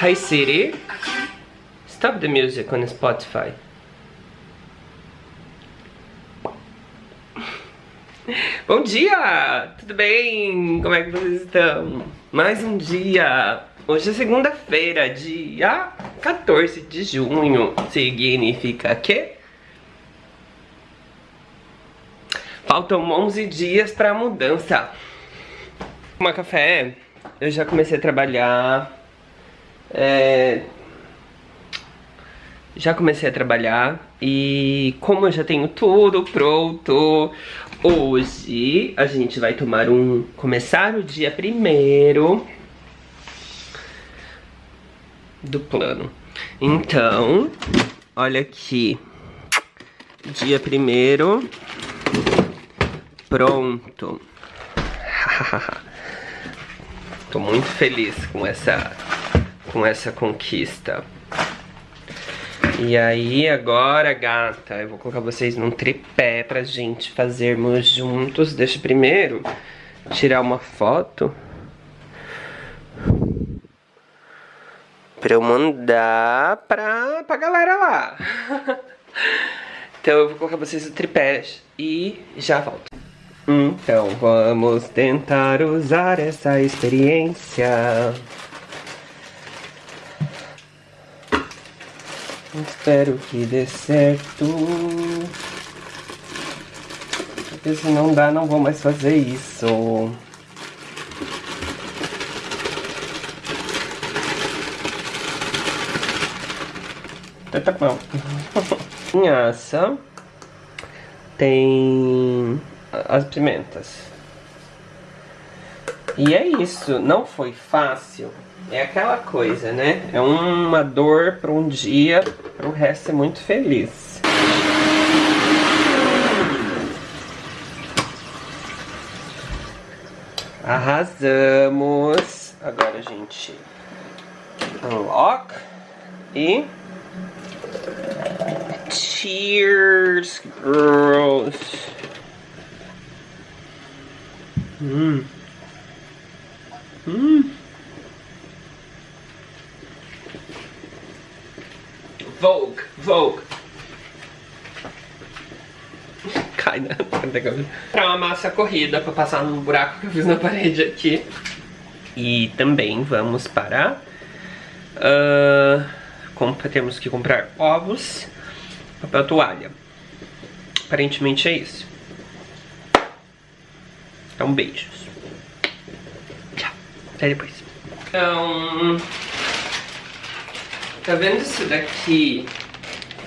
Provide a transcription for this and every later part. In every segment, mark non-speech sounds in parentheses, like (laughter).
Hi Siri, stop the music on Spotify. Bom dia! Tudo bem? Como é que vocês estão? Mais um dia! Hoje é segunda-feira, dia 14 de junho. Significa que... Faltam 11 dias pra mudança. Uma café, eu já comecei a trabalhar é... Já comecei a trabalhar e como eu já tenho tudo pronto, hoje a gente vai tomar um... Começar o dia primeiro do plano. Então, olha aqui, dia primeiro, pronto. (laughs) Tô muito feliz com essa com essa conquista. E aí, agora, gata, eu vou colocar vocês num tripé pra gente fazermos juntos. Deixa primeiro tirar uma foto. Pra eu mandar pra, pra galera lá. (laughs) então eu vou colocar vocês no tripé e já volto. Então vamos tentar usar essa experiência. Espero que dê certo. Porque se não dá, não vou mais fazer isso. Tá, tá bom. (laughs) Pinhaça. Tem as pimentas. E é isso. Não foi fácil. É aquela coisa, né? É uma dor para um dia, para o resto é muito feliz. Arrasamos. Agora a gente unlock e cheers, girls. Hum. Hum. Vogue, Vogue. Cai, né? Pra uma massa corrida pra passar no buraco que eu fiz na parede aqui. E também vamos para... Uh, temos que comprar ovos, papel toalha. Aparentemente é isso. Então, beijos. Tchau. Até depois. Então... Tá vendo isso daqui?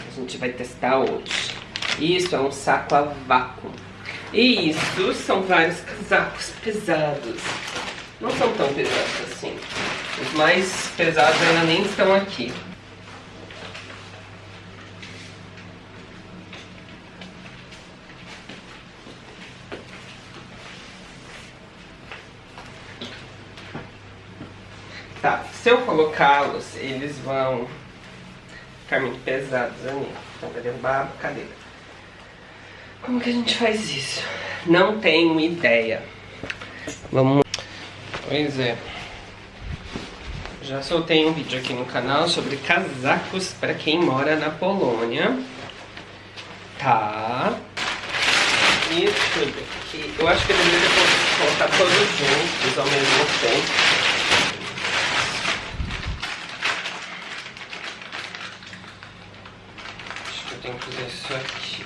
A gente vai testar hoje. Isso é um saco a vácuo. E isso são vários casacos pesados. Não são tão pesados assim. Os mais pesados ainda nem estão aqui. Tá, se eu colocá-los, eles vão ficar muito pesados ali. Então vai derrubar a cadeira. Como que a gente faz isso? Não tenho ideia. Vamos... Pois é. Já soltei um vídeo aqui no canal sobre casacos para quem mora na Polônia. Tá. E ver aqui. Eu acho que eu deveria colocar todos juntos ao mesmo tempo. Tenho que fazer isso aqui.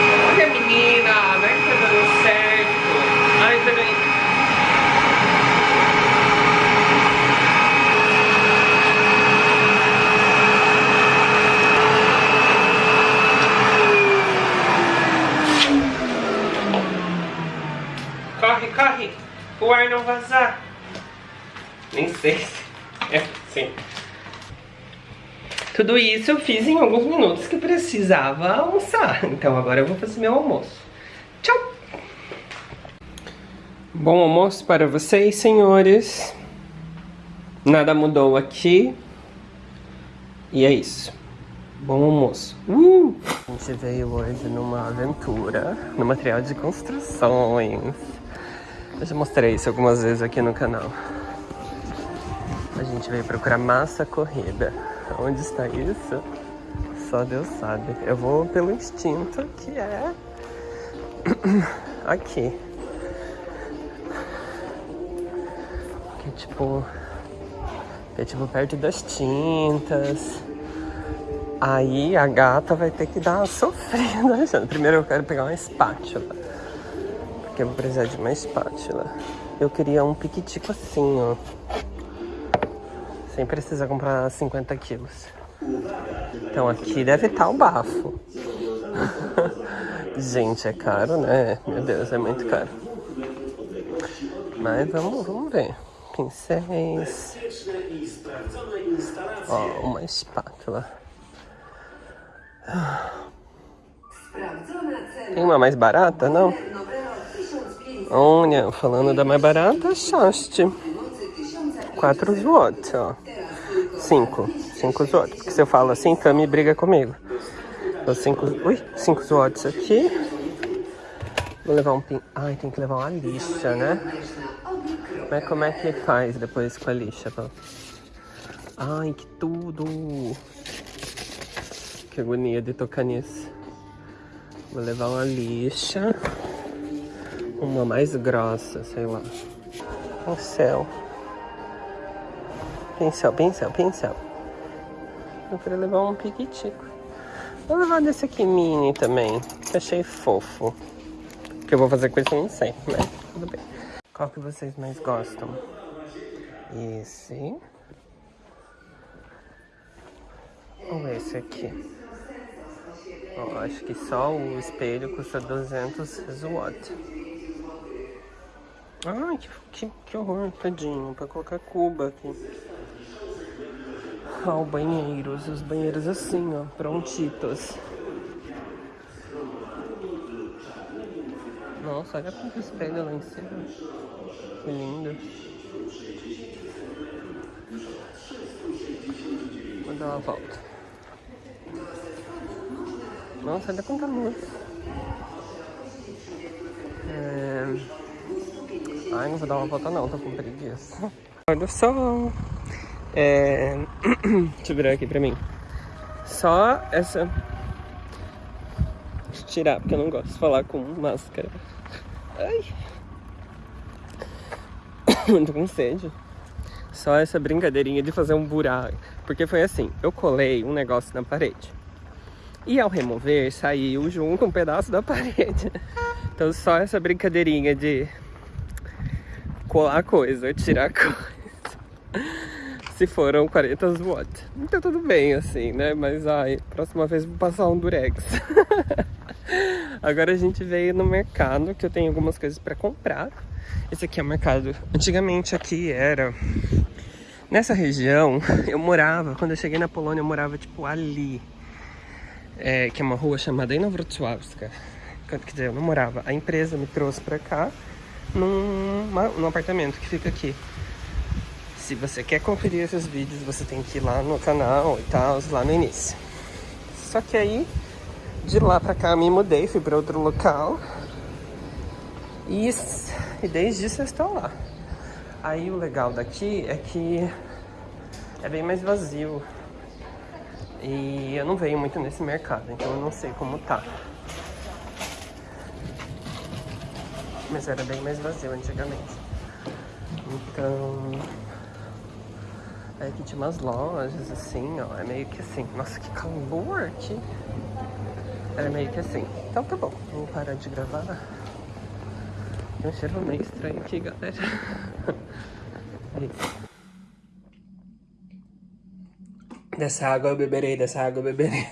Olha, menina, não é que tá dando certo. Ai, peraí. Corre, corre. O ar não vazar. Nem sei se é assim. Tudo isso eu fiz em alguns minutos que precisava almoçar. Então agora eu vou fazer meu almoço. Tchau! Bom almoço para vocês, senhores. Nada mudou aqui. E é isso. Bom almoço. Uh! A gente veio hoje numa aventura, no material de construções. Eu já mostrei isso algumas vezes aqui no canal. A gente veio procurar massa corrida. Onde está isso? Só Deus sabe. Eu vou pelo instinto que é (clears throat) aqui. Que tipo. É tipo perto das tintas. Aí a gata vai ter que dar uma sofrida. (laughs) Primeiro eu quero pegar uma espátula. Porque eu vou precisar de uma espátula. Eu queria um piquitico assim, ó. Sem precisar comprar 50 quilos. Então aqui deve estar o bafo. (laughs) Gente, é caro, né? Meu Deus, é muito caro. Mas vamos, vamos ver. Pincéis. Ó, uma espátula. Tem uma mais barata, não? Olha, falando da mais barata, achaste. 4 zlotys, ó. 5. 5 zlotys. Porque se eu falo assim, Tami briga comigo. Então, 5... Ui, 5 zlotys aqui. Vou levar um pin... Ai, tem que levar uma lixa, né? Mas como é que faz depois com a lixa? Pô? Ai, que tudo! Que agonia de tocar nisso. Vou levar uma lixa. Uma mais grossa, sei lá. Pincel. Pincel, pincel, pincel. Eu queria levar um piquitico. Vou levar desse aqui mini também. Que achei fofo. O que eu vou fazer com isso eu não sei, mas tudo bem. Qual que vocês mais gostam? Esse. Ou esse aqui? Ó, acho que só o espelho custa 200 watt. Ai, que, que, que horror, tadinho, pra colocar cuba aqui. Ó, o banheiros, os banheiros assim, ó, prontitos. Nossa, olha quanto espelho lá em cima. Que lindo. Vou dar uma volta. Nossa, ainda quanta luz. É... Ai, não vou dar uma volta não, tô com preguiça. (laughs) Olha só. É... (clears throat) Deixa eu virar aqui pra mim. Só essa... Deixa eu tirar, porque eu não gosto de falar com máscara. Ai. (clears throat) tô com sede. Só essa brincadeirinha de fazer um buraco. Porque foi assim, eu colei um negócio na parede. E ao remover, saiu junto um pedaço da (laughs) parede. Então só essa brincadeirinha de colar coisa, tirar coisa. Se foram 40 watts. Então tudo bem, assim, né? Mas, ai, próxima vez vou passar um durex. (laughs) Agora a gente veio no mercado, que eu tenho algumas coisas pra comprar. Esse aqui é o mercado. Antigamente aqui era... Nessa região, eu morava, quando eu cheguei na Polônia, eu morava, tipo, ali é, que é uma rua chamada Inowrocławska. Quer dizer, eu não morava. A empresa me trouxe pra cá num, num apartamento que fica aqui. Se você quer conferir esses vídeos, você tem que ir lá no canal e tal, lá no início. Só que aí, de lá pra cá, me mudei, fui pra outro local. E, e desde isso eu estou lá. Aí o legal daqui é que é bem mais vazio. E eu não venho muito nesse mercado, então eu não sei como tá. Mas era bem mais vazio antigamente. Então... Aqui tinha umas lojas assim, ó. É meio que assim. Nossa, que calor aqui. Era meio que assim. Então tá bom, vou parar de gravar. Tem um cheiro meio estranho aqui, galera. (laughs) É. Dessa água eu beberei, dessa água eu beberei.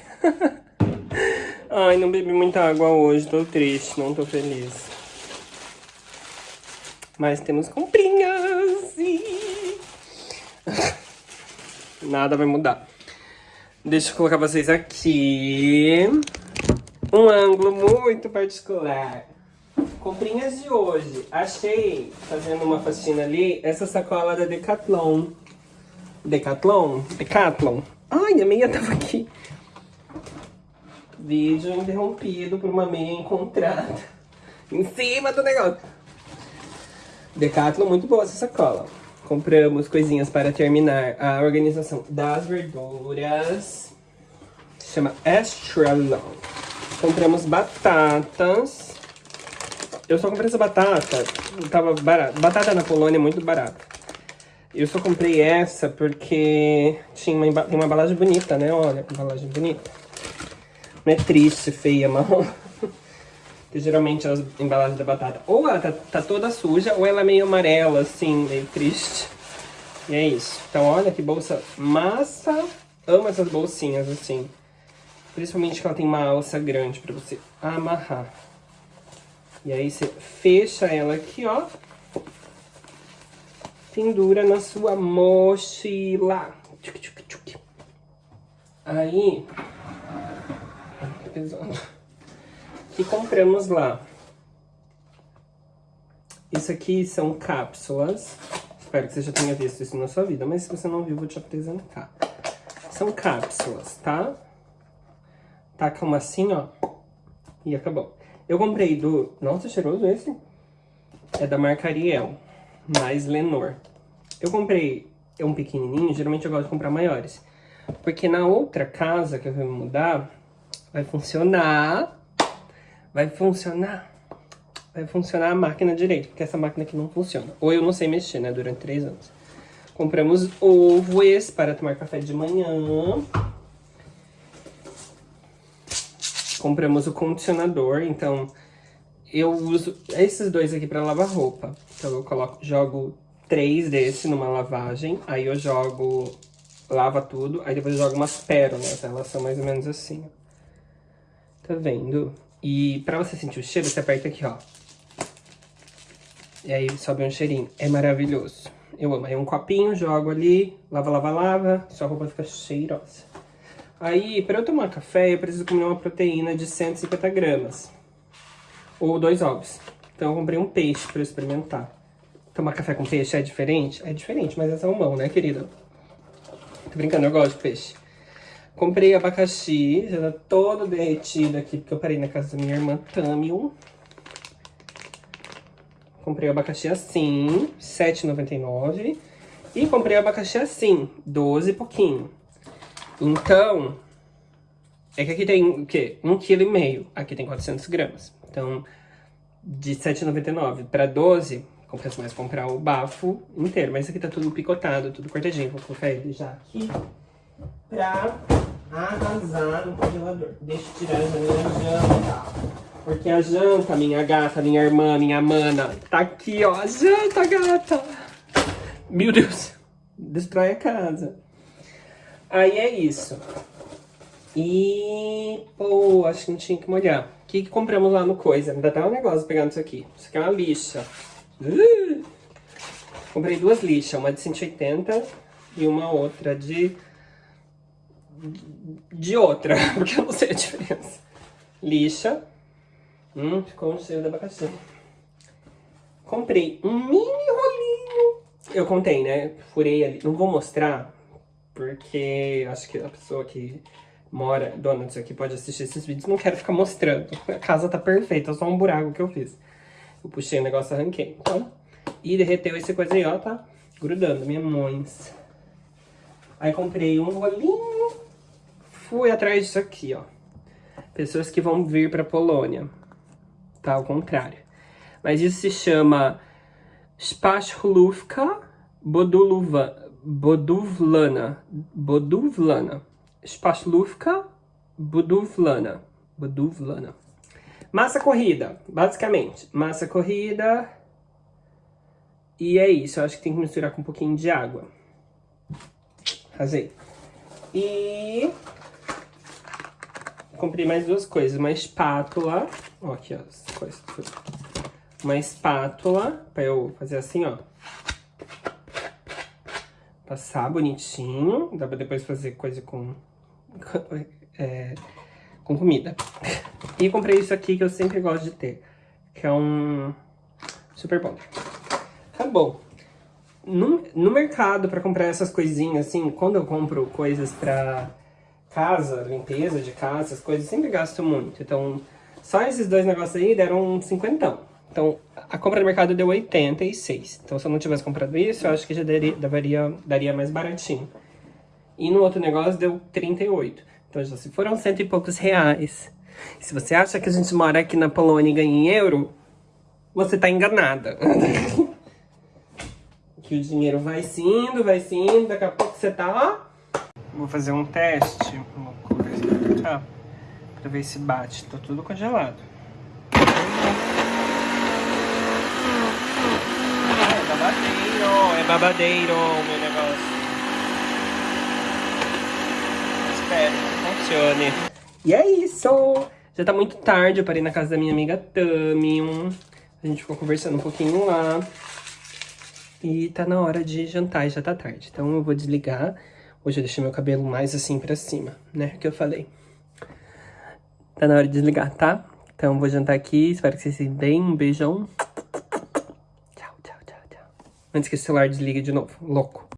(laughs) Ai, não bebi muita água hoje, tô triste, não tô feliz. Mas temos comprinhas e... (laughs) Nada vai mudar. Deixa eu colocar vocês aqui. Um ângulo muito particular. Comprinhas de hoje. Achei, fazendo uma faxina ali, essa sacola da Decathlon. Decathlon? Decathlon. Ai, a meia tava aqui. Vídeo interrompido por uma meia encontrada. (laughs) Em cima do negócio. Decathlon, muito boa essa sacola. Compramos coisinhas para terminar a organização das verduras. Se chama Extra. Compramos batatas. Eu só comprei essa batata, tava barato. Batata na Polônia é muito barata. Eu só comprei essa porque tinha uma, uma embalagem bonita, né? Olha, embalagem bonita. Não é triste, feia, marrom. Que geralmente as embalagens da batata, ou ela tá, tá, toda suja, ou ela é meio amarela, assim, meio triste. E é isso. Então, olha que bolsa massa. Amo essas bolsinhas, assim. Principalmente que ela tem uma alça grande pra você amarrar. E aí você fecha ela aqui, ó. Pendura na sua mochila. Tchuc, tchuc, tchuc. Aí... Tá pesando que compramos lá. Isso aqui são cápsulas. Espero que você já tenha visto isso na sua vida, mas se você não viu, vou te apresentar. São cápsulas, tá? Taca uma assim, ó. E acabou. Eu comprei do... Nossa, cheiroso esse. É da marca Ariel, mais Lenor. Eu comprei um pequenininho, geralmente eu gosto de comprar maiores. Porque na outra casa que eu vou mudar, vai funcionar vai funcionar. Vai funcionar a máquina direito, porque essa máquina aqui não funciona. Ou eu não sei mexer, né, durante três anos. Compramos ovos para tomar café de manhã. Compramos o condicionador, então eu uso esses dois aqui para lavar roupa. Então eu coloco, jogo três desse numa lavagem, aí eu jogo, lava tudo, aí depois eu jogo umas pérolas, elas são mais ou menos assim. Tá vendo? E pra você sentir o cheiro, você aperta aqui, ó. E aí sobe um cheirinho. É maravilhoso. Eu amo. Aí um copinho, jogo ali, lava, lava, lava. Sua roupa fica cheirosa. Aí, pra eu tomar café, eu preciso comer uma proteína de 150 gramas. Ou dois ovos. Então eu comprei um peixe pra eu experimentar. Tomar café com peixe é diferente? É diferente, mas é salmão, né, querida? Tô brincando, eu gosto de peixe. Comprei abacaxi, já tá todo derretido aqui, porque eu parei na casa da minha irmã Tamil. Comprei abacaxi assim, R$7,99. E comprei abacaxi assim, 12 e pouquinho. Então, é que aqui tem o quê? 1,5 kg. Aqui tem 400 gramas. Então, de R$7,99 para 12, compensa mais comprar o bafo inteiro. Mas aqui tá tudo picotado, tudo cortadinho. Vou colocar ele já aqui pra arrasar no congelador. Deixa eu tirar a minha janta. Porque a janta, minha gata, minha irmã, minha mana, tá aqui, ó. A janta, gata. Meu Deus. Destrói a casa. Aí é isso. E... Pô, acho que não tinha que molhar. O que, que compramos lá no Coisa? Ainda tá um negócio pegando isso aqui. Isso aqui é uma lixa. Uh! Comprei duas lixas. Uma de 180 e uma outra de de outra, (laughs) porque eu não sei a diferença. Lixa. Hum, ficou um cheiro de abacaxi. Comprei um mini rolinho. Eu contei, né? Furei ali. Não vou mostrar, porque acho que a pessoa que mora, dona disso aqui, pode assistir esses vídeos. Não quero ficar mostrando. A casa tá perfeita, só um buraco que eu fiz. Eu puxei o negócio, arranquei. Então, e derreteu esse coisa aí, ó, tá grudando, minha mães. Aí comprei um rolinho fui atrás disso aqui, ó. Pessoas que vão vir pra Polônia. Tá, ao contrário. Mas isso se chama Boduluva, Boduvlana. Boduvlana. Spachlówka Boduvlana. Boduvlana. Massa corrida, basicamente. Massa corrida. E é isso, eu acho que tem que misturar com um pouquinho de água. Arrasei. E comprei mais duas coisas. Uma espátula. Ó, aqui, ó. Uma espátula. Pra eu fazer assim, ó. Passar bonitinho. Dá pra depois fazer coisa com... É, com comida. E comprei isso aqui que eu sempre gosto de ter. Que é um super bom. Acabou. No, no mercado, pra comprar essas coisinhas, assim, quando eu compro coisas pra casa, limpeza de casa, essas coisas, sempre gasto muito. Então, só esses dois negócios aí deram um cinquentão. Então, a compra no mercado deu 86. Então, se eu não tivesse comprado isso, eu acho que já daria, daria, daria mais baratinho. E no outro negócio deu 38. Então, já se foram cento e poucos reais. Se você acha que a gente mora aqui na Polônia e ganha em euro, você tá enganada. (laughs) que o dinheiro vai indo, vai indo, daqui a pouco você tá, ó. Vou fazer um teste. Vou colocar esse pra cá. Pra ver se bate. Tá tudo congelado. É babadeiro, é babadeiro o meu negócio. Espero que funcione. E é isso! Já tá muito tarde, eu parei na casa da minha amiga Tami. A gente ficou conversando um pouquinho lá. E tá na hora de jantar, já tá tarde. Então eu vou desligar. Hoje eu deixei meu cabelo mais assim pra cima, né? Que eu falei. Tá na hora de desligar, tá? Então vou jantar aqui. Espero que vocês se bem. Um beijão. Tchau, tchau, tchau, tchau. Antes que o celular desligue de novo. Louco.